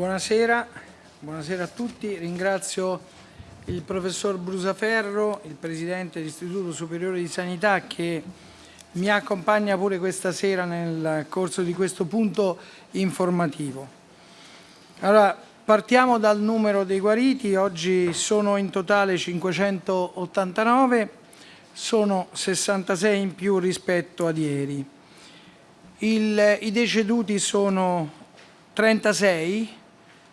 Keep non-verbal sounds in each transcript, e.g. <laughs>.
Buonasera, buonasera a tutti. Ringrazio il professor Brusaferro, il presidente dell'Istituto Superiore di Sanità che mi accompagna pure questa sera nel corso di questo punto informativo. Allora, partiamo dal numero dei guariti, oggi sono in totale 589, sono 66 in più rispetto ad ieri. Il, I deceduti sono 36,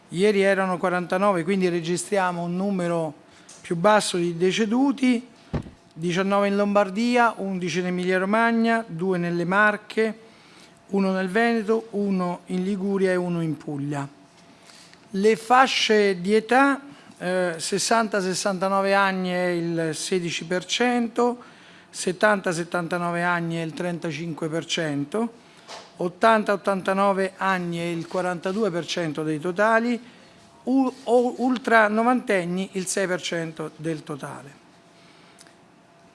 Ieri erano 49, quindi registriamo un numero più basso di deceduti, 19 in Lombardia, 11 in Emilia Romagna, 2 nelle Marche, 1 nel Veneto, 1 in Liguria e 1 in Puglia. Le fasce di età, eh, 60-69 anni è il 16%, 70-79 anni è il 35%, 80-89 anni è il 42% dei totali, ultra novantenni il 6% del totale.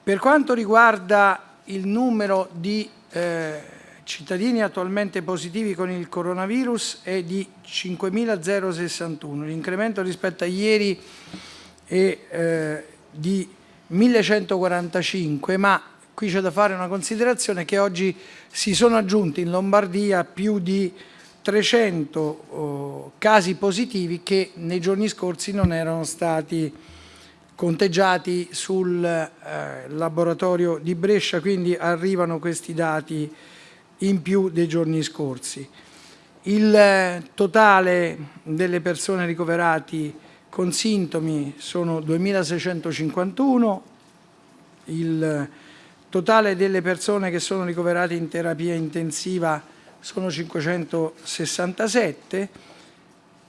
Per quanto riguarda il numero di eh, cittadini attualmente positivi con il coronavirus è di 5.061, l'incremento rispetto a ieri è eh, di 1.145, ma qui c'è da fare una considerazione che oggi si sono aggiunti in Lombardia più di 300 oh, casi positivi che nei giorni scorsi non erano stati conteggiati sul eh, laboratorio di Brescia, quindi arrivano questi dati in più dei giorni scorsi. Il eh, totale delle persone ricoverate con sintomi sono 2.651, il totale delle persone che sono ricoverate in terapia intensiva sono 567,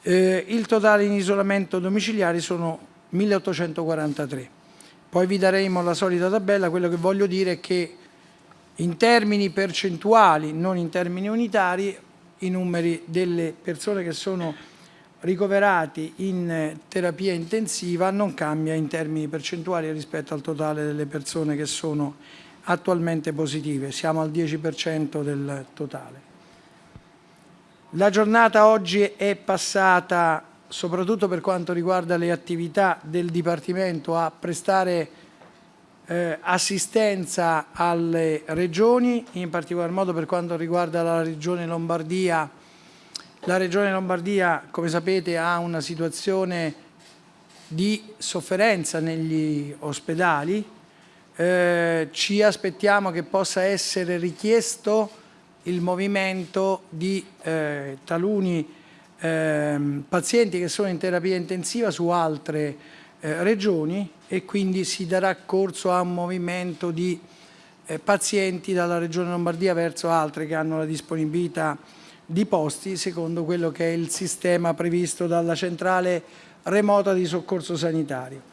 eh, il totale in isolamento domiciliare sono 1843. Poi vi daremo la solita tabella, quello che voglio dire è che in termini percentuali, non in termini unitari, i numeri delle persone che sono ricoverati in terapia intensiva non cambia in termini percentuali rispetto al totale delle persone che sono attualmente positive, siamo al 10% del totale. La giornata oggi è passata, soprattutto per quanto riguarda le attività del Dipartimento, a prestare eh, assistenza alle regioni, in particolar modo per quanto riguarda la Regione Lombardia. La Regione Lombardia, come sapete, ha una situazione di sofferenza negli ospedali, eh, ci aspettiamo che possa essere richiesto il movimento di eh, taluni eh, pazienti che sono in terapia intensiva su altre eh, regioni e quindi si darà corso a un movimento di eh, pazienti dalla regione Lombardia verso altre che hanno la disponibilità di posti secondo quello che è il sistema previsto dalla centrale remota di soccorso sanitario.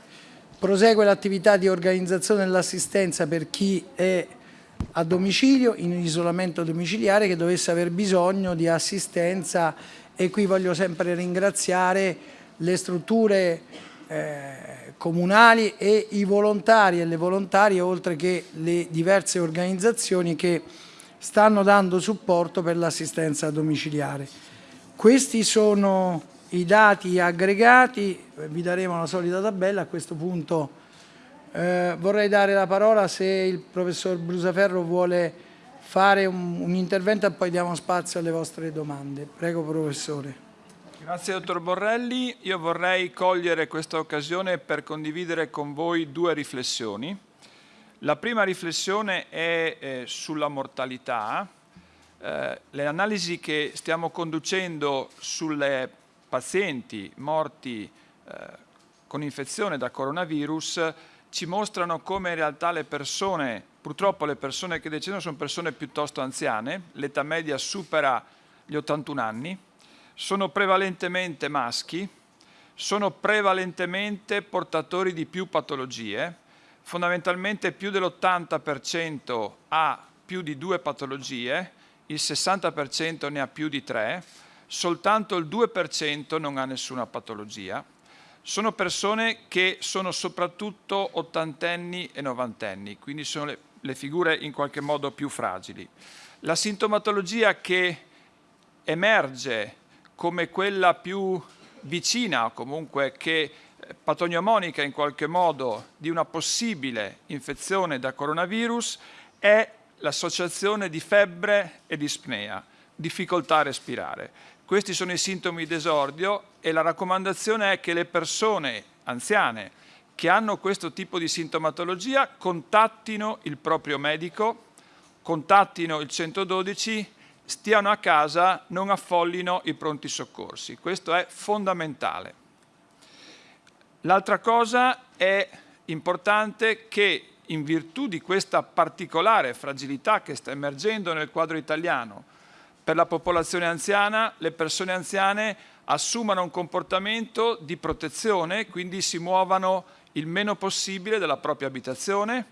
Prosegue l'attività di organizzazione dell'assistenza per chi è a domicilio, in isolamento domiciliare, che dovesse aver bisogno di assistenza e qui voglio sempre ringraziare le strutture eh, comunali e i volontari e le volontarie, oltre che le diverse organizzazioni che stanno dando supporto per l'assistenza domiciliare. Questi sono i dati aggregati, vi daremo la solita tabella, a questo punto eh, vorrei dare la parola se il professor Brusaferro vuole fare un, un intervento e poi diamo spazio alle vostre domande. Prego professore. Grazie dottor Borrelli, io vorrei cogliere questa occasione per condividere con voi due riflessioni. La prima riflessione è eh, sulla mortalità. Eh, le analisi che stiamo conducendo sulle pazienti morti eh, con infezione da coronavirus ci mostrano come in realtà le persone, purtroppo le persone che decedono sono persone piuttosto anziane, l'età media supera gli 81 anni, sono prevalentemente maschi, sono prevalentemente portatori di più patologie, fondamentalmente più dell'80% ha più di due patologie, il 60% ne ha più di tre, soltanto il 2% non ha nessuna patologia. Sono persone che sono soprattutto ottantenni e novantenni, quindi sono le, le figure in qualche modo più fragili. La sintomatologia che emerge come quella più vicina o comunque che eh, patognomonica in qualche modo di una possibile infezione da coronavirus è l'associazione di febbre e dispnea, difficoltà a respirare. Questi sono i sintomi d'esordio e la raccomandazione è che le persone anziane che hanno questo tipo di sintomatologia contattino il proprio medico, contattino il 112, stiano a casa, non affollino i pronti soccorsi. Questo è fondamentale. L'altra cosa è importante che in virtù di questa particolare fragilità che sta emergendo nel quadro italiano per la popolazione anziana, le persone anziane assumano un comportamento di protezione, quindi si muovano il meno possibile dalla propria abitazione,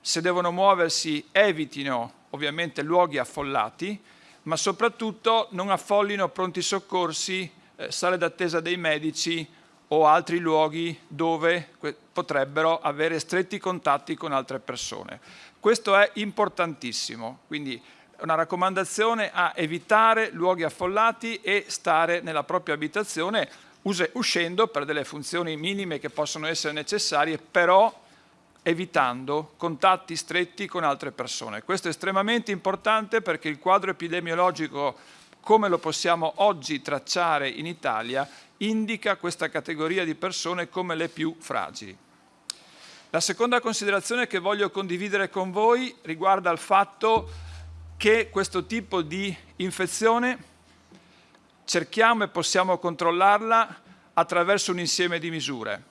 se devono muoversi evitino ovviamente luoghi affollati, ma soprattutto non affollino pronti soccorsi, eh, sale d'attesa dei medici o altri luoghi dove potrebbero avere stretti contatti con altre persone. Questo è importantissimo, quindi una raccomandazione a evitare luoghi affollati e stare nella propria abitazione uscendo per delle funzioni minime che possono essere necessarie, però evitando contatti stretti con altre persone. Questo è estremamente importante perché il quadro epidemiologico, come lo possiamo oggi tracciare in Italia, indica questa categoria di persone come le più fragili. La seconda considerazione che voglio condividere con voi riguarda il fatto che questo tipo di infezione cerchiamo e possiamo controllarla attraverso un insieme di misure.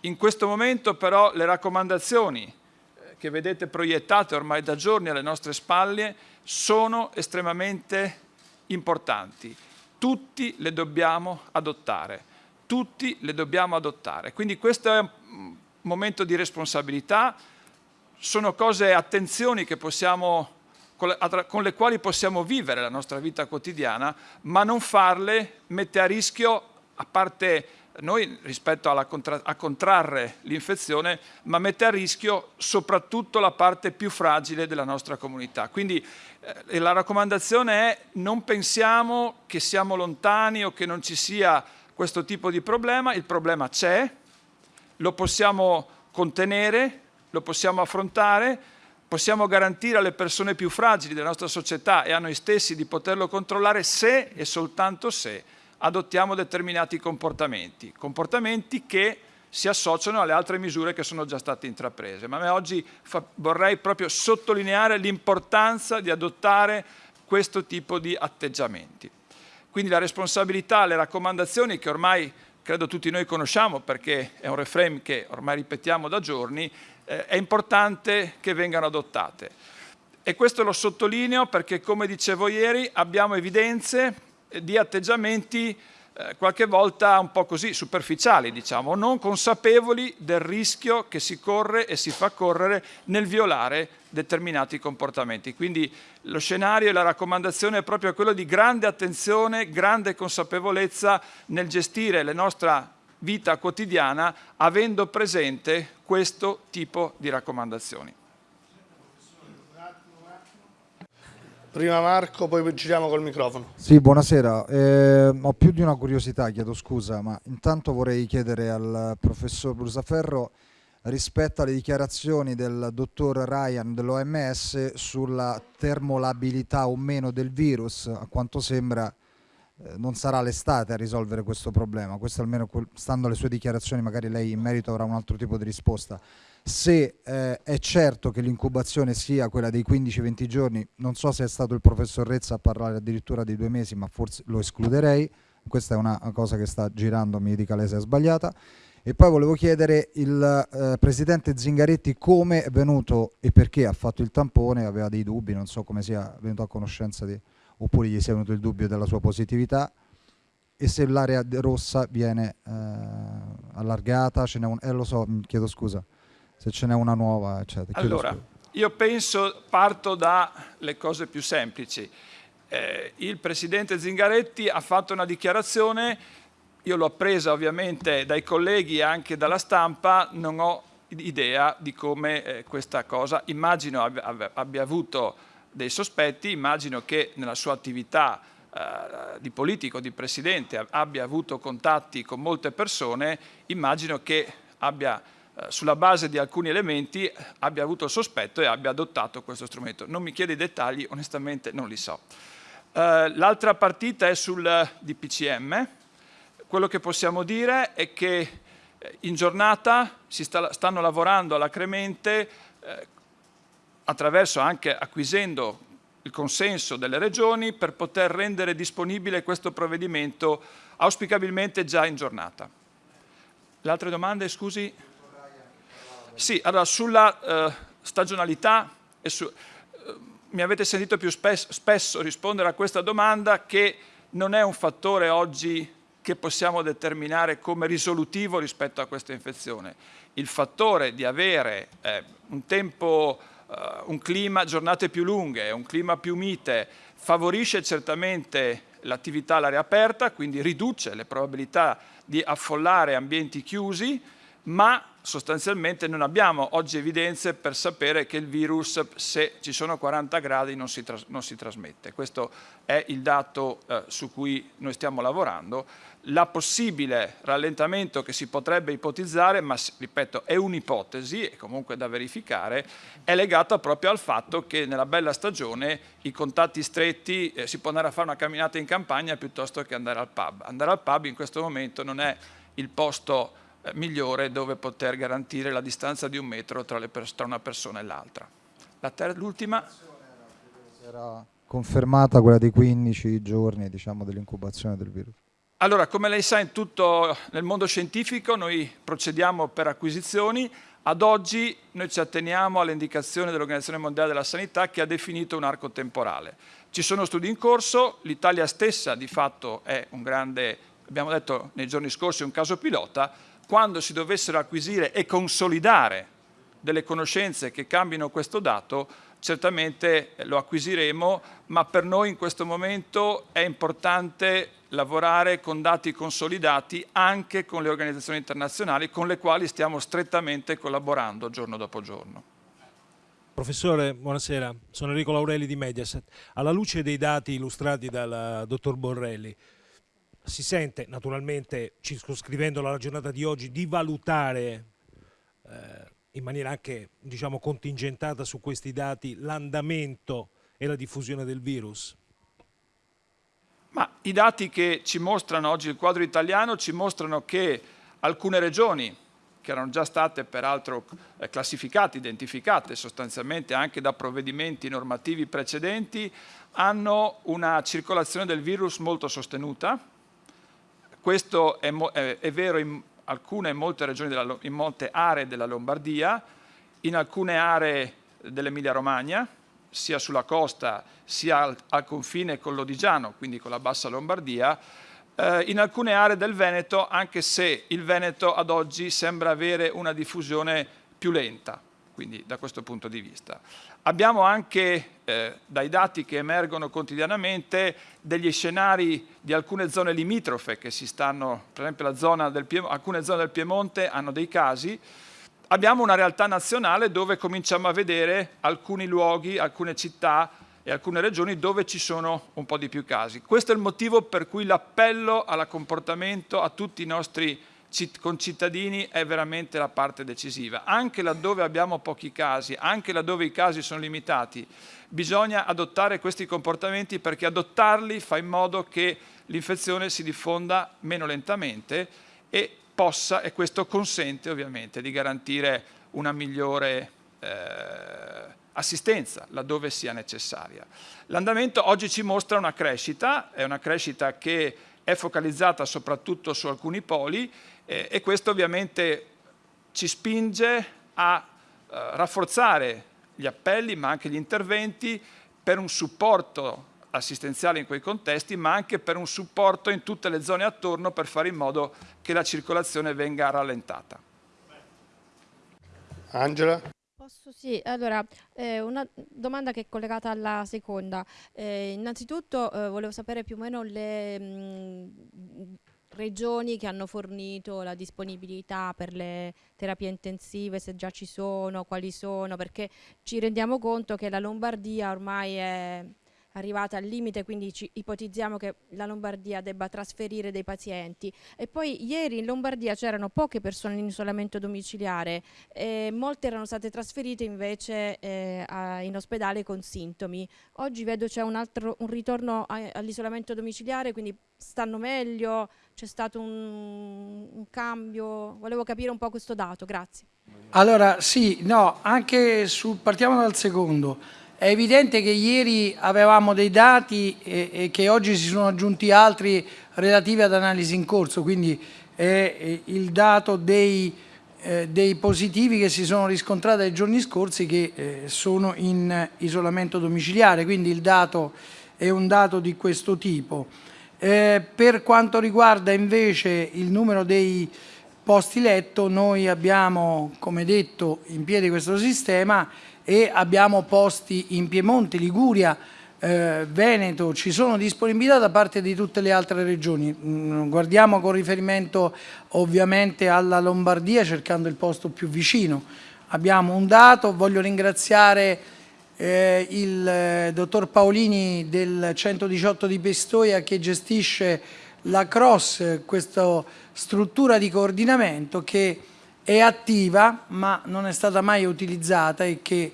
In questo momento però le raccomandazioni eh, che vedete proiettate ormai da giorni alle nostre spalle sono estremamente importanti. Tutti le dobbiamo adottare, tutti le dobbiamo adottare. Quindi questo è un momento di responsabilità, sono cose, attenzioni che possiamo con le quali possiamo vivere la nostra vita quotidiana, ma non farle mette a rischio, a parte noi rispetto contra a contrarre l'infezione, ma mette a rischio soprattutto la parte più fragile della nostra comunità. Quindi eh, la raccomandazione è non pensiamo che siamo lontani o che non ci sia questo tipo di problema, il problema c'è, lo possiamo contenere, lo possiamo affrontare, possiamo garantire alle persone più fragili della nostra società e a noi stessi di poterlo controllare se e soltanto se adottiamo determinati comportamenti, comportamenti che si associano alle altre misure che sono già state intraprese. Ma oggi vorrei proprio sottolineare l'importanza di adottare questo tipo di atteggiamenti. Quindi la responsabilità, le raccomandazioni che ormai credo tutti noi conosciamo perché è un reframe che ormai ripetiamo da giorni, eh, è importante che vengano adottate. E questo lo sottolineo perché, come dicevo ieri, abbiamo evidenze di atteggiamenti eh, qualche volta un po' così superficiali, diciamo, non consapevoli del rischio che si corre e si fa correre nel violare determinati comportamenti. Quindi lo scenario e la raccomandazione è proprio quello di grande attenzione, grande consapevolezza nel gestire la nostra vita quotidiana avendo presente questo tipo di raccomandazioni. Prima Marco, poi giriamo col microfono. Sì, buonasera. Eh, ho più di una curiosità, chiedo scusa, ma intanto vorrei chiedere al professor Brusaferro rispetto alle dichiarazioni del dottor Ryan dell'OMS sulla termolabilità o meno del virus. A quanto sembra non sarà l'estate a risolvere questo problema. Questo almeno, stando alle sue dichiarazioni, magari lei in merito avrà un altro tipo di risposta se eh, è certo che l'incubazione sia quella dei 15-20 giorni, non so se è stato il professor Rezza a parlare addirittura di due mesi, ma forse lo escluderei, questa è una cosa che sta girando, mi dica lei se è sbagliata. E poi volevo chiedere il eh, presidente Zingaretti come è venuto e perché ha fatto il tampone, aveva dei dubbi, non so come sia venuto a conoscenza di, oppure gli sia venuto il dubbio della sua positività e se l'area rossa viene eh, allargata, ce n'è un, eh lo so, chiedo scusa se ce n'è una nuova, eccetera. Allora, io penso, parto dalle cose più semplici. Eh, il Presidente Zingaretti ha fatto una dichiarazione, io l'ho presa ovviamente dai colleghi e anche dalla stampa, non ho idea di come eh, questa cosa, immagino abbia, abbia avuto dei sospetti, immagino che nella sua attività eh, di politico, di presidente, abbia avuto contatti con molte persone, immagino che abbia eh, sulla base di alcuni elementi abbia avuto il sospetto e abbia adottato questo strumento. Non mi chiede i dettagli, onestamente non li so. Uh, L'altra partita è sul DPCM. Quello che possiamo dire è che in giornata si sta, stanno lavorando alacremente eh, attraverso anche acquisendo il consenso delle regioni per poter rendere disponibile questo provvedimento auspicabilmente già in giornata. Le altre domande, scusi? Sì, allora sulla eh, stagionalità su, eh, mi avete sentito più spes spesso rispondere a questa domanda che non è un fattore oggi che possiamo determinare come risolutivo rispetto a questa infezione. Il fattore di avere eh, un tempo un clima, giornate più lunghe, un clima più mite, favorisce certamente l'attività all'aria aperta, quindi riduce le probabilità di affollare ambienti chiusi, ma sostanzialmente non abbiamo oggi evidenze per sapere che il virus, se ci sono 40 gradi, non si, non si trasmette. Questo è il dato eh, su cui noi stiamo lavorando la possibile rallentamento che si potrebbe ipotizzare, ma ripeto è un'ipotesi e comunque da verificare, è legata proprio al fatto che nella bella stagione i contatti stretti eh, si può andare a fare una camminata in campagna piuttosto che andare al pub. Andare al pub in questo momento non è il posto eh, migliore dove poter garantire la distanza di un metro tra, tra una persona e l'altra. L'ultima? Era confermata quella dei 15 giorni diciamo, dell'incubazione del virus. Allora, come lei sa, in tutto nel mondo scientifico noi procediamo per acquisizioni. Ad oggi noi ci atteniamo alle indicazioni dell'Organizzazione Mondiale della Sanità che ha definito un arco temporale. Ci sono studi in corso, l'Italia stessa di fatto è un grande, abbiamo detto nei giorni scorsi, un caso pilota. Quando si dovessero acquisire e consolidare delle conoscenze che cambino questo dato, certamente lo acquisiremo, ma per noi in questo momento è importante lavorare con dati consolidati anche con le organizzazioni internazionali con le quali stiamo strettamente collaborando giorno dopo giorno. Professore, buonasera, sono Enrico Laurelli di Mediaset. Alla luce dei dati illustrati dal dottor Borrelli, si sente naturalmente, circoscrivendo la giornata di oggi, di valutare eh, in maniera anche diciamo, contingentata su questi dati l'andamento e la diffusione del virus? Ma I dati che ci mostrano oggi il quadro italiano ci mostrano che alcune regioni, che erano già state peraltro eh, classificate, identificate sostanzialmente anche da provvedimenti normativi precedenti, hanno una circolazione del virus molto sostenuta. Questo è, è, è vero in alcune in molte, regioni della, in molte aree della Lombardia, in alcune aree dell'Emilia Romagna, sia sulla costa sia al, al confine con l'Odigiano, quindi con la bassa Lombardia, eh, in alcune aree del Veneto, anche se il Veneto ad oggi sembra avere una diffusione più lenta, quindi da questo punto di vista. Abbiamo anche, eh, dai dati che emergono quotidianamente, degli scenari di alcune zone limitrofe che si stanno, per esempio zona alcune zone del Piemonte hanno dei casi, abbiamo una realtà nazionale dove cominciamo a vedere alcuni luoghi, alcune città e alcune regioni dove ci sono un po' di più casi. Questo è il motivo per cui l'appello al comportamento a tutti i nostri concittadini è veramente la parte decisiva. Anche laddove abbiamo pochi casi, anche laddove i casi sono limitati, bisogna adottare questi comportamenti perché adottarli fa in modo che l'infezione si diffonda meno lentamente e possa, e questo consente ovviamente di garantire una migliore eh, assistenza laddove sia necessaria. L'andamento oggi ci mostra una crescita, è una crescita che è focalizzata soprattutto su alcuni poli eh, e questo ovviamente ci spinge a eh, rafforzare gli appelli ma anche gli interventi per un supporto assistenziale in quei contesti ma anche per un supporto in tutte le zone attorno per fare in modo che la circolazione venga rallentata. Angela? Posso sì, allora eh, una domanda che è collegata alla seconda. Eh, innanzitutto eh, volevo sapere più o meno le mh, mm, regioni che hanno fornito la disponibilità per le terapie intensive, se già ci sono, quali sono, perché ci rendiamo conto che la Lombardia ormai è, arrivata al limite, quindi ipotizziamo che la Lombardia debba trasferire dei pazienti. E poi ieri in Lombardia c'erano poche persone in isolamento domiciliare, e molte erano state trasferite invece eh, a, in ospedale con sintomi. Oggi vedo c'è un, un ritorno all'isolamento domiciliare, quindi stanno meglio, c'è stato un, un cambio, volevo capire un po' questo dato, grazie. Allora sì, no, anche su, partiamo dal secondo. È evidente che ieri avevamo dei dati e, e, che oggi si sono aggiunti altri relativi ad analisi in corso, quindi è il dato dei, eh, dei positivi che si sono riscontrati nei giorni scorsi che eh, sono in isolamento domiciliare, quindi il dato è un dato di questo tipo. Eh, per quanto riguarda invece il numero dei posti letto, noi abbiamo, come detto, in piedi questo sistema e abbiamo posti in Piemonte, Liguria, eh, Veneto, ci sono disponibilità da parte di tutte le altre regioni. Mm, guardiamo con riferimento ovviamente alla Lombardia cercando il posto più vicino. Abbiamo un dato, voglio ringraziare eh, il eh, dottor Paolini del 118 di Pistoia che gestisce la CROSS, questa struttura di coordinamento che è attiva ma non è stata mai utilizzata e che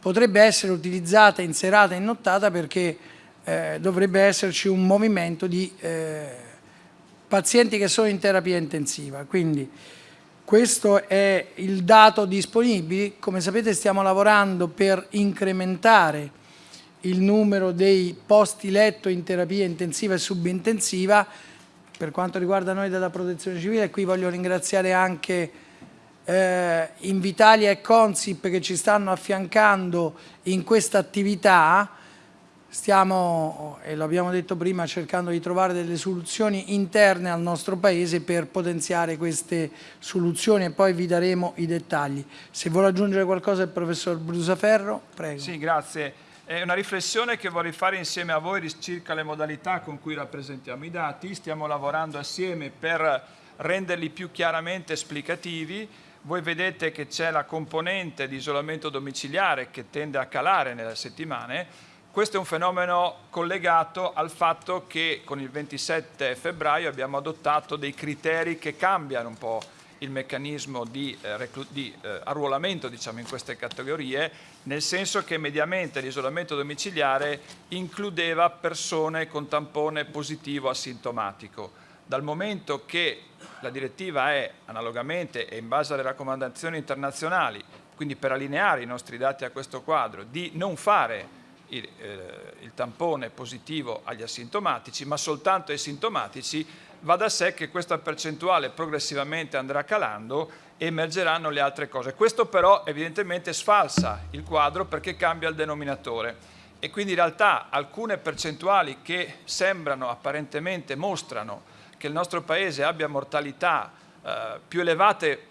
potrebbe essere utilizzata in serata e in nottata perché eh, dovrebbe esserci un movimento di eh, pazienti che sono in terapia intensiva. Quindi questo è il dato disponibile. Come sapete stiamo lavorando per incrementare il numero dei posti letto in terapia intensiva e subintensiva. Per quanto riguarda noi della protezione civile, qui voglio ringraziare anche eh, Invitalia e Consip che ci stanno affiancando in questa attività, stiamo, e l'abbiamo detto prima, cercando di trovare delle soluzioni interne al nostro Paese per potenziare queste soluzioni e poi vi daremo i dettagli. Se vuole aggiungere qualcosa il professor Brusaferro, prego. Sì, grazie. È una riflessione che vorrei fare insieme a voi circa le modalità con cui rappresentiamo i dati. Stiamo lavorando assieme per renderli più chiaramente esplicativi voi vedete che c'è la componente di isolamento domiciliare che tende a calare nelle settimane, questo è un fenomeno collegato al fatto che con il 27 febbraio abbiamo adottato dei criteri che cambiano un po' il meccanismo di, eh, di eh, arruolamento diciamo, in queste categorie, nel senso che mediamente l'isolamento domiciliare includeva persone con tampone positivo asintomatico. Dal momento che la direttiva è analogamente e in base alle raccomandazioni internazionali, quindi per allineare i nostri dati a questo quadro, di non fare il, eh, il tampone positivo agli asintomatici, ma soltanto ai sintomatici, va da sé che questa percentuale progressivamente andrà calando e emergeranno le altre cose. Questo però evidentemente sfalsa il quadro perché cambia il denominatore e quindi in realtà alcune percentuali che sembrano apparentemente mostrano che il nostro Paese abbia mortalità eh, più elevate,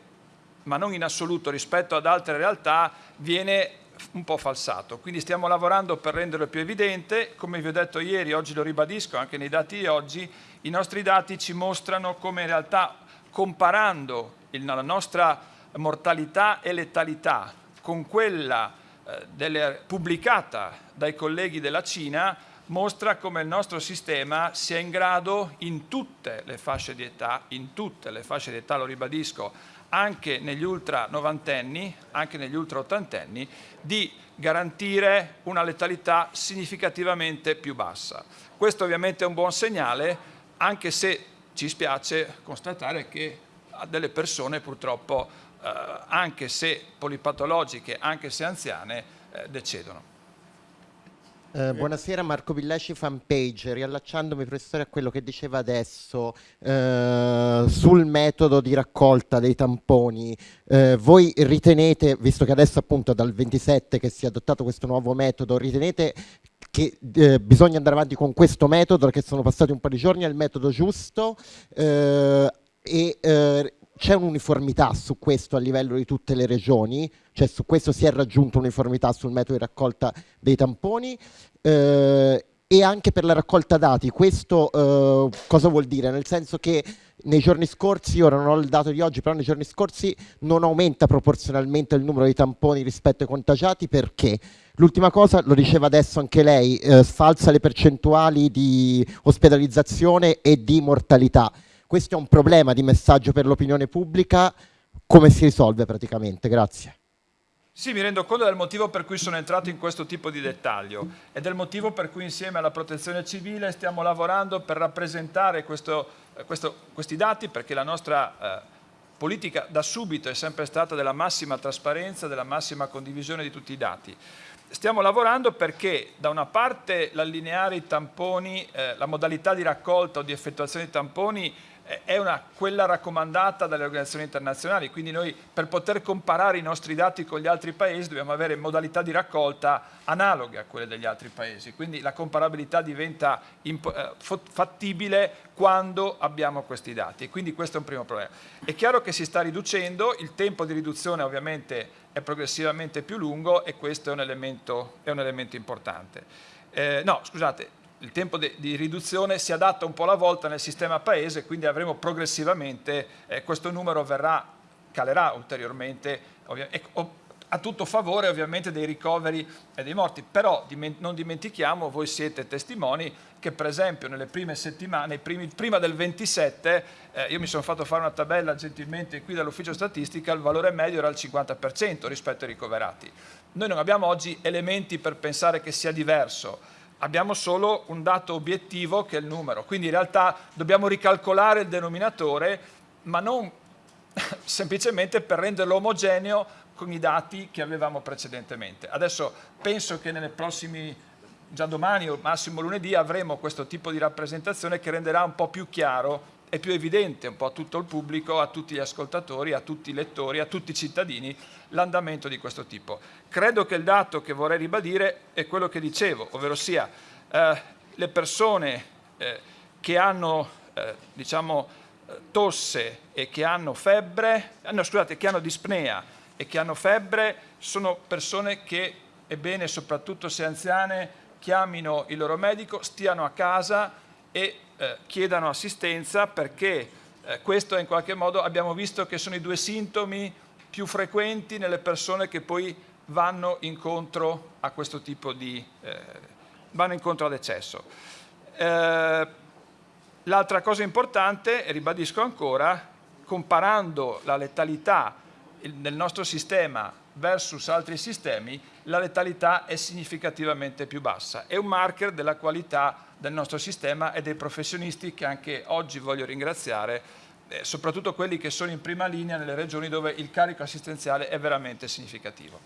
ma non in assoluto rispetto ad altre realtà, viene un po' falsato. Quindi stiamo lavorando per renderlo più evidente. Come vi ho detto ieri, oggi lo ribadisco anche nei dati di oggi, i nostri dati ci mostrano come in realtà comparando il, la nostra mortalità e letalità con quella eh, delle, pubblicata dai colleghi della Cina, mostra come il nostro sistema sia in grado in tutte le fasce di età, in tutte le fasce di età, lo ribadisco, anche negli ultra novantenni, anche negli ultra ottantenni, di garantire una letalità significativamente più bassa. Questo ovviamente è un buon segnale, anche se ci spiace constatare che delle persone purtroppo, eh, anche se polipatologiche, anche se anziane, eh, decedono. Eh, buonasera Marco Villesci fanpage, riallacciandomi professore a quello che diceva adesso eh, sul metodo di raccolta dei tamponi, eh, voi ritenete, visto che adesso appunto dal 27 che si è adottato questo nuovo metodo, ritenete che eh, bisogna andare avanti con questo metodo, che sono passati un po' di giorni, è il metodo giusto? Eh, e eh, c'è un'uniformità su questo a livello di tutte le regioni, cioè su questo si è raggiunta uniformità sul metodo di raccolta dei tamponi eh, e anche per la raccolta dati. Questo eh, cosa vuol dire? Nel senso che nei giorni scorsi, ora non ho il dato di oggi, però nei giorni scorsi non aumenta proporzionalmente il numero di tamponi rispetto ai contagiati perché? L'ultima cosa, lo diceva adesso anche lei, eh, sfalsa le percentuali di ospedalizzazione e di mortalità. Questo è un problema di messaggio per l'opinione pubblica, come si risolve praticamente? Grazie. Sì, mi rendo conto del motivo per cui sono entrato in questo tipo di dettaglio e del motivo per cui insieme alla protezione civile stiamo lavorando per rappresentare questo, eh, questo, questi dati perché la nostra eh, politica da subito è sempre stata della massima trasparenza, della massima condivisione di tutti i dati. Stiamo lavorando perché da una parte l'allineare i tamponi, eh, la modalità di raccolta o di effettuazione dei tamponi è una, quella raccomandata dalle organizzazioni internazionali, quindi noi per poter comparare i nostri dati con gli altri paesi dobbiamo avere modalità di raccolta analoghe a quelle degli altri paesi, quindi la comparabilità diventa eh, fattibile quando abbiamo questi dati e quindi questo è un primo problema. È chiaro che si sta riducendo, il tempo di riduzione ovviamente è progressivamente più lungo e questo è un elemento, è un elemento importante. Eh, no, scusate, il tempo di riduzione si adatta un po' alla volta nel sistema paese, quindi avremo progressivamente, eh, questo numero verrà, calerà ulteriormente, e, a tutto favore ovviamente dei ricoveri e dei morti, però non dimentichiamo, voi siete testimoni, che per esempio nelle prime settimane, primi, prima del 27, eh, io mi sono fatto fare una tabella gentilmente qui dall'ufficio statistica, il valore medio era il 50% rispetto ai ricoverati. Noi non abbiamo oggi elementi per pensare che sia diverso, abbiamo solo un dato obiettivo che è il numero, quindi in realtà dobbiamo ricalcolare il denominatore, ma non <laughs> semplicemente per renderlo omogeneo con i dati che avevamo precedentemente. Adesso penso che nelle prossimi, già domani o massimo lunedì, avremo questo tipo di rappresentazione che renderà un po' più chiaro e più evidente un po' a tutto il pubblico, a tutti gli ascoltatori, a tutti i lettori, a tutti i cittadini l'andamento di questo tipo. Credo che il dato che vorrei ribadire è quello che dicevo, ovvero sia eh, le persone eh, che hanno eh, diciamo, tosse e che hanno febbre, eh, no, scusate, che hanno dispnea e che hanno febbre sono persone che è bene, soprattutto se anziane, chiamino il loro medico, stiano a casa e eh, chiedano assistenza perché eh, questo in qualche modo abbiamo visto che sono i due sintomi più frequenti nelle persone che poi vanno incontro a questo tipo di, eh, vanno incontro ad eccesso. Eh, l'altra cosa importante, e ribadisco ancora, comparando la letalità nel nostro sistema versus altri sistemi, la letalità è significativamente più bassa. È un marker della qualità del nostro sistema e dei professionisti che anche oggi voglio ringraziare eh, soprattutto quelli che sono in prima linea nelle regioni dove il carico assistenziale è veramente significativo.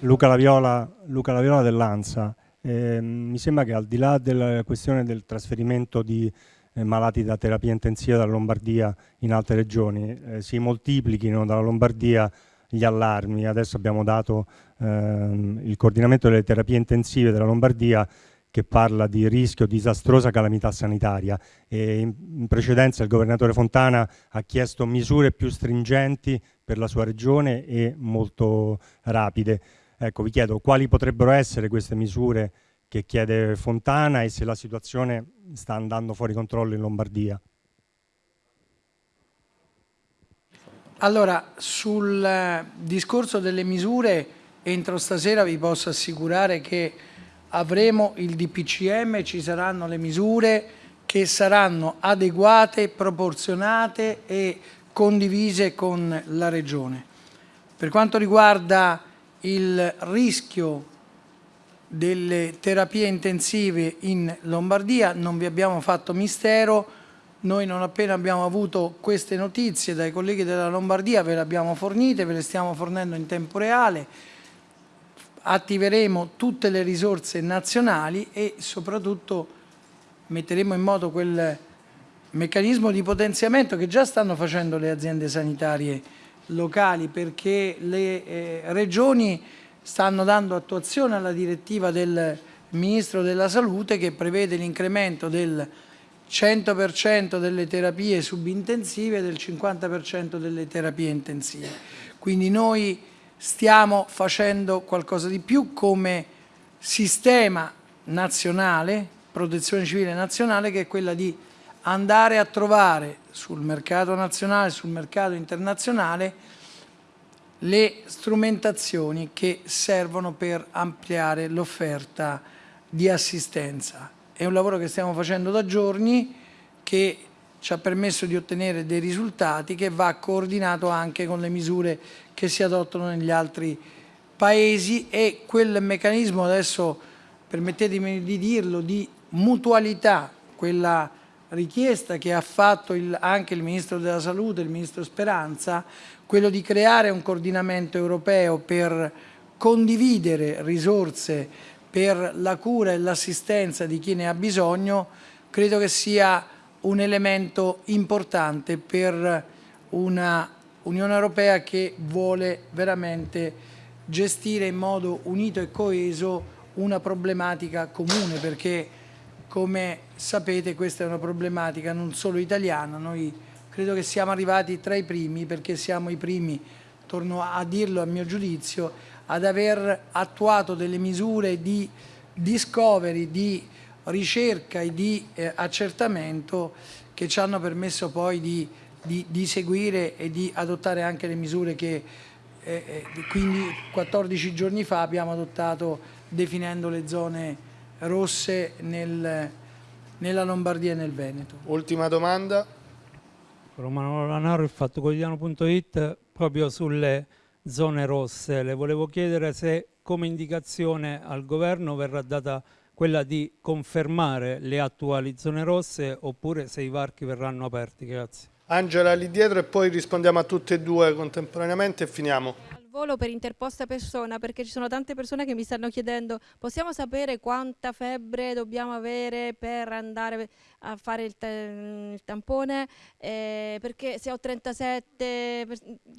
Luca Laviola, Luca Laviola dell'ANSA, eh, mi sembra che al di là della questione del trasferimento di eh, malati da terapia intensiva dalla Lombardia in altre regioni eh, si moltiplichino dalla Lombardia gli allarmi. Adesso abbiamo dato ehm, il coordinamento delle terapie intensive della Lombardia che parla di rischio disastrosa calamità sanitaria e in, in precedenza il governatore Fontana ha chiesto misure più stringenti per la sua regione e molto rapide. Ecco, vi chiedo quali potrebbero essere queste misure che chiede Fontana e se la situazione sta andando fuori controllo in Lombardia. Allora, sul eh, discorso delle misure, entro stasera vi posso assicurare che avremo il DPCM, ci saranno le misure che saranno adeguate, proporzionate e condivise con la Regione. Per quanto riguarda il rischio delle terapie intensive in Lombardia, non vi abbiamo fatto mistero, noi non appena abbiamo avuto queste notizie dai colleghi della Lombardia ve le abbiamo fornite, ve le stiamo fornendo in tempo reale, attiveremo tutte le risorse nazionali e soprattutto metteremo in moto quel meccanismo di potenziamento che già stanno facendo le aziende sanitarie locali perché le eh, regioni stanno dando attuazione alla direttiva del Ministro della Salute che prevede l'incremento del 100% delle terapie subintensive e del 50% delle terapie intensive. Quindi noi stiamo facendo qualcosa di più come sistema nazionale, protezione civile nazionale, che è quella di andare a trovare sul mercato nazionale, sul mercato internazionale, le strumentazioni che servono per ampliare l'offerta di assistenza. È un lavoro che stiamo facendo da giorni che ci ha permesso di ottenere dei risultati che va coordinato anche con le misure che si adottano negli altri paesi. E quel meccanismo adesso, permettetemi di dirlo, di mutualità, quella richiesta che ha fatto il, anche il Ministro della Salute, il Ministro Speranza, quello di creare un coordinamento europeo per condividere risorse per la cura e l'assistenza di chi ne ha bisogno, credo che sia un elemento importante per una Unione Europea che vuole veramente gestire in modo unito e coeso una problematica comune perché come sapete questa è una problematica non solo italiana, noi credo che siamo arrivati tra i primi perché siamo i primi, torno a dirlo a mio giudizio, ad aver attuato delle misure di discovery, di ricerca e di eh, accertamento che ci hanno permesso poi di, di, di, seguire e di adottare anche le misure che eh, eh quindi 14 giorni fa abbiamo adottato definendo le zone rosse nel, nella Lombardia e nel Veneto. Ultima domanda. Romano Lanaro, il fattoquotidiano.it, proprio sulle zone rosse. Le volevo chiedere se come indicazione al governo verrà data quella di confermare le attuali zone rosse oppure se i varchi verranno aperti. Grazie. Angela lì dietro e poi rispondiamo a tutte e due contemporaneamente e finiamo volo per interposta persona perché ci sono tante persone che mi stanno chiedendo possiamo sapere quanta febbre dobbiamo avere per andare a fare il, il tampone? Eh, perché se ho 37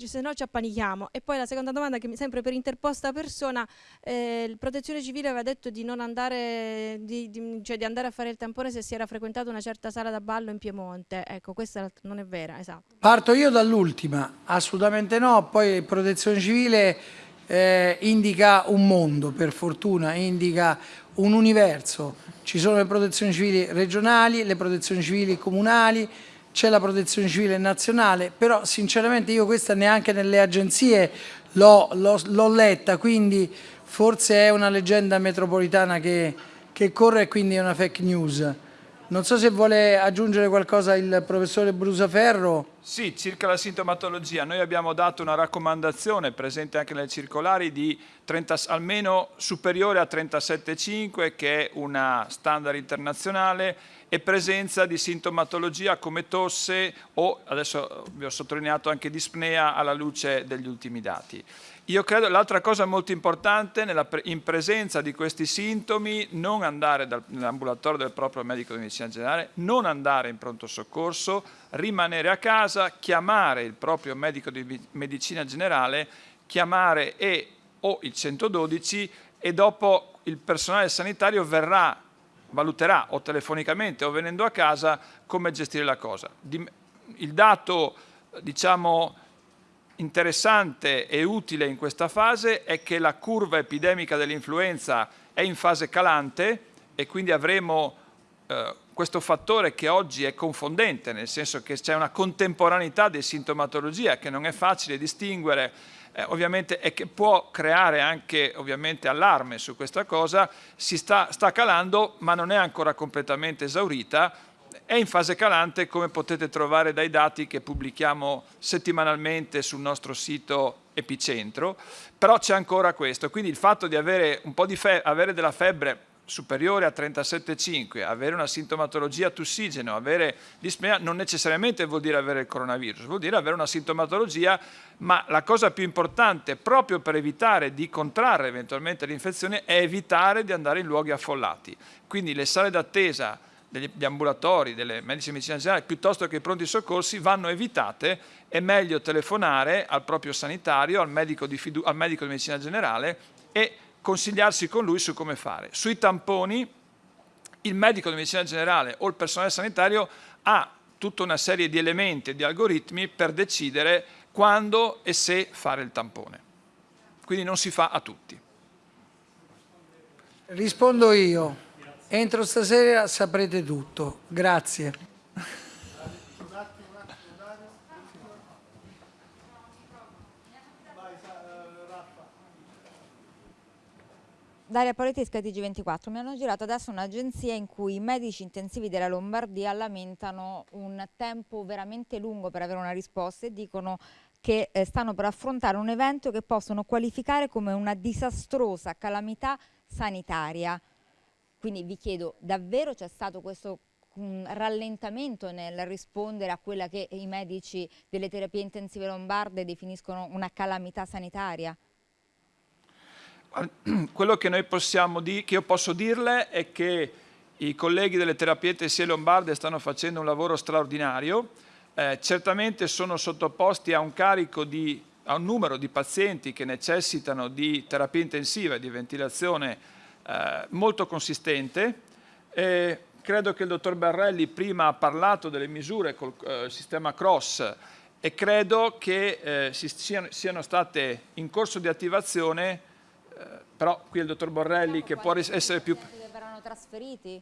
se no ci appanichiamo. E poi la seconda domanda che mi sempre per interposta persona eh, il protezione civile aveva detto di non andare di, di, cioè di andare a fare il tampone se si era frequentato una certa sala da ballo in Piemonte. Ecco questa non è vera esatto. Parto io dall'ultima. Assolutamente no. Poi protezione civile civile eh, indica un mondo, per fortuna, indica un universo. Ci sono le protezioni civili regionali, le protezioni civili comunali, c'è la protezione civile nazionale, però sinceramente io questa neanche nelle agenzie l'ho letta, quindi forse è una leggenda metropolitana che, che corre e quindi è una fake news. Non so se vuole aggiungere qualcosa il professore Brusaferro. Sì, circa la sintomatologia. Noi abbiamo dato una raccomandazione presente anche nelle circolari di 30, almeno superiore a 37,5 che è una standard internazionale e presenza di sintomatologia come tosse o, adesso vi ho sottolineato anche dispnea alla luce degli ultimi dati. Io credo l'altra cosa molto importante nella, in presenza di questi sintomi non andare nell'ambulatorio del proprio medico di medicina generale, non andare in pronto soccorso, rimanere a casa, chiamare il proprio medico di medicina generale, chiamare e o il 112 e dopo il personale sanitario verrà, valuterà o telefonicamente o venendo a casa come gestire la cosa. Il dato diciamo interessante e utile in questa fase è che la curva epidemica dell'influenza è in fase calante e quindi avremo eh, questo fattore che oggi è confondente, nel senso che c'è una contemporaneità di sintomatologia che non è facile distinguere eh, ovviamente e che può creare anche ovviamente allarme su questa cosa, si sta, sta calando ma non è ancora completamente esaurita. È in fase calante come potete trovare dai dati che pubblichiamo settimanalmente sul nostro sito Epicentro, però c'è ancora questo, quindi il fatto di avere, un po di avere della febbre superiore a 37,5, avere una sintomatologia tussigeno, avere dispnea, non necessariamente vuol dire avere il coronavirus, vuol dire avere una sintomatologia, ma la cosa più importante proprio per evitare di contrarre eventualmente l'infezione è evitare di andare in luoghi affollati. Quindi le sale d'attesa degli ambulatori, delle medici di medicina generale, piuttosto che i pronti soccorsi, vanno evitate, è meglio telefonare al proprio sanitario, al medico di, al medico di medicina generale e consigliarsi con lui su come fare. Sui tamponi il medico di medicina generale o il personale sanitario ha tutta una serie di elementi e di algoritmi per decidere quando e se fare il tampone. Quindi non si fa a tutti. Rispondo io. Entro stasera saprete tutto. Grazie. Daria Paolettesca TG24, mi hanno girato adesso un'agenzia in cui i medici intensivi della Lombardia lamentano un tempo veramente lungo per avere una risposta e dicono che eh, stanno per affrontare un evento che possono qualificare come una disastrosa calamità sanitaria. Quindi vi chiedo, davvero c'è stato questo un rallentamento nel rispondere a quella che i medici delle terapie intensive lombarde definiscono una calamità sanitaria? <clears throat> Quello che, possiamo che io posso dirle è che i colleghi delle terapie intensive lombarde stanno facendo un lavoro straordinario, eh, certamente sono sottoposti a un carico di a un numero di pazienti che necessitano di terapia intensiva e di ventilazione eh, molto consistente. Eh, credo che il dottor Barrelli prima ha parlato delle misure col eh, sistema CROSS e credo che eh, siano, siano, state in corso di attivazione, però qui il dottor Borrelli che può essere più... Verranno trasferiti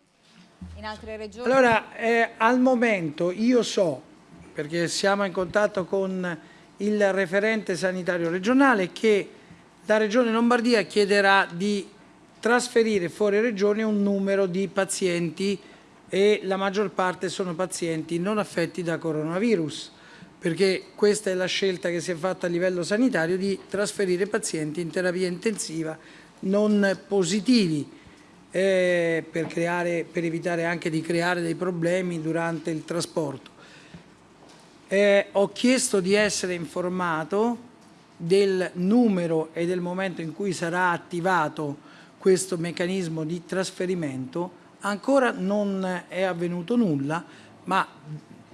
in altre regioni? Allora, eh, al momento io so, perché siamo in contatto con il referente sanitario regionale, che la Regione Lombardia chiederà di trasferire fuori regione un numero di pazienti e la maggior parte sono pazienti non affetti da coronavirus perché questa è la scelta che si è fatta a livello sanitario di trasferire pazienti in terapia intensiva non positivi eh, per, creare, per, evitare anche di creare dei problemi durante il trasporto. Eh, ho chiesto di essere informato del numero e del momento in cui sarà attivato questo meccanismo di trasferimento Ancora non è avvenuto nulla, ma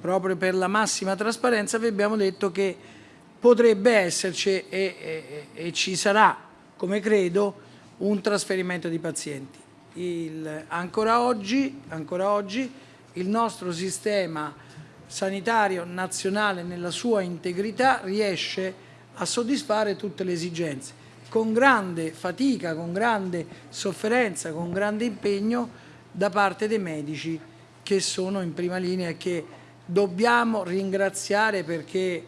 proprio per la massima trasparenza vi abbiamo detto che potrebbe esserci e, e, e ci sarà, come credo, un trasferimento di pazienti. Il, ancora, oggi, ancora oggi il nostro sistema sanitario nazionale nella sua integrità riesce a soddisfare tutte le esigenze. Con grande fatica, con grande sofferenza, con grande impegno da parte dei medici che sono in prima linea e che dobbiamo ringraziare perché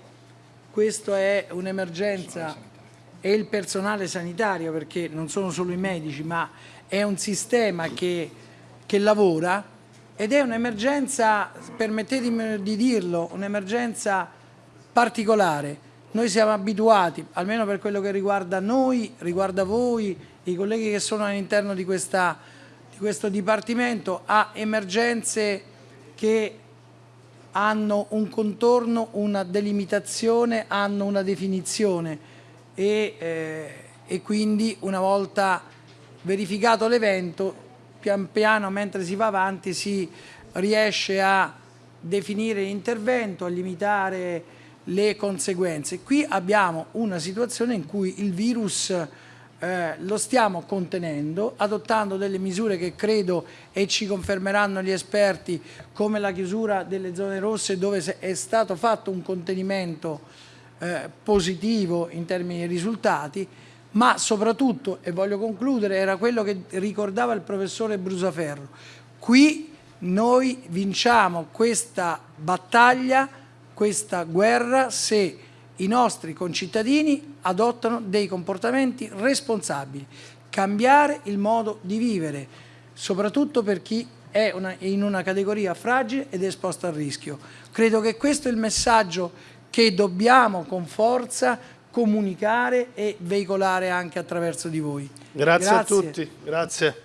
questa è un'emergenza e il personale sanitario perché non sono solo i medici ma è un sistema che, che lavora ed è un'emergenza, permettetemi di dirlo, un'emergenza particolare. Noi siamo abituati, almeno per quello che riguarda noi, riguarda voi, i colleghi che sono all'interno di di questo Dipartimento a emergenze che hanno un contorno, una delimitazione, hanno una definizione e, eh, e quindi una volta verificato l'evento, pian piano mentre si va avanti si riesce a definire l'intervento, a limitare le conseguenze. Qui abbiamo una situazione in cui il virus eh, lo stiamo contenendo, adottando delle misure che credo e ci confermeranno gli esperti come la chiusura delle zone rosse dove è stato fatto un contenimento eh, positivo in termini di risultati, ma soprattutto, e voglio concludere, era quello che ricordava il professore Brusaferro, qui noi vinciamo questa battaglia, questa guerra se i nostri concittadini adottano dei comportamenti responsabili, cambiare il modo di vivere, soprattutto per chi è una, in una categoria fragile ed esposta al rischio. Credo che questo è il messaggio che dobbiamo con forza comunicare e veicolare anche attraverso di voi. Grazie, Grazie. a tutti. Grazie.